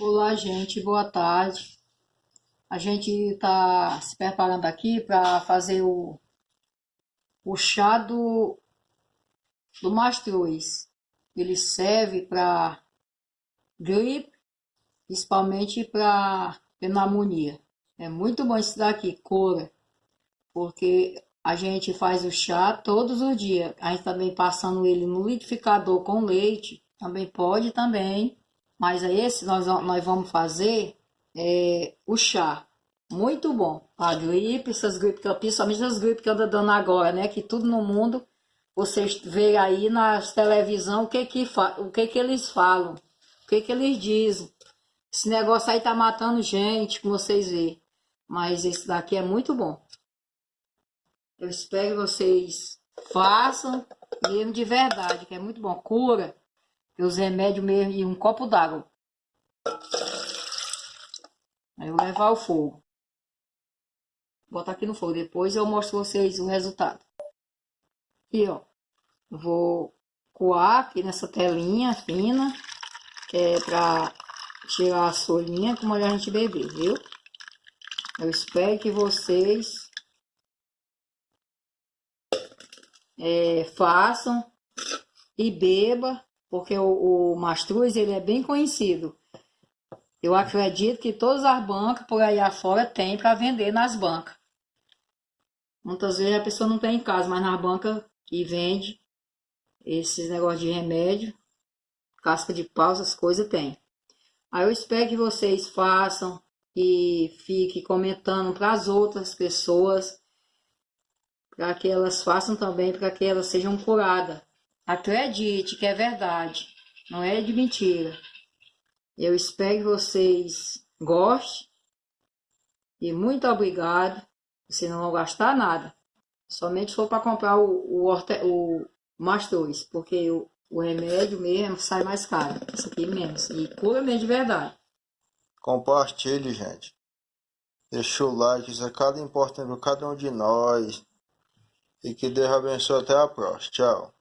Olá, gente, boa tarde. A gente está se preparando aqui para fazer o, o chá do, do mastruz. Ele serve para gripe, principalmente para pneumonia. É muito bom esse daqui, cura, porque a gente faz o chá todos os dias. A gente também passando ele no liquidificador com leite, também pode também. Mas é esse nós, nós vamos fazer é, o chá. Muito bom. A gripe, essas gripes, principalmente as gripes que anda dando agora, né? Que tudo no mundo, vocês veem aí na televisão o que que, o que que eles falam, o que que eles dizem. Esse negócio aí tá matando gente, como vocês veem. Mas esse daqui é muito bom. Eu espero que vocês façam mesmo de verdade, que é muito bom. Cura e os remédios mesmo e um copo d'água. Aí eu levar ao fogo. Botar aqui no fogo. Depois eu mostro vocês o resultado. Aqui, ó. Vou coar aqui nessa telinha fina. Que é pra tirar a solinha como a gente beber, viu? Eu espero que vocês é, façam e beba porque o, o mastruz ele é bem conhecido. Eu acredito que todas as bancas por aí afora tem para vender nas bancas. Muitas vezes a pessoa não tem em casa, mas na banca que vende esses negócios de remédio, casca de pau, essas coisas tem. Aí eu espero que vocês façam e fiquem comentando para as outras pessoas, para que elas façam também, para que elas sejam curadas. Acredite que é verdade, não é de mentira. Eu espero que vocês gostem. E muito obrigado. Você não vai gastar nada. Somente for para comprar o, o, o mais dois, porque o, o remédio mesmo sai mais caro. Isso aqui menos. E cura mesmo de verdade. Compartilhe, gente. Deixa o like, isso é cada importante para cada um de nós. E que Deus abençoe até a próxima. Tchau.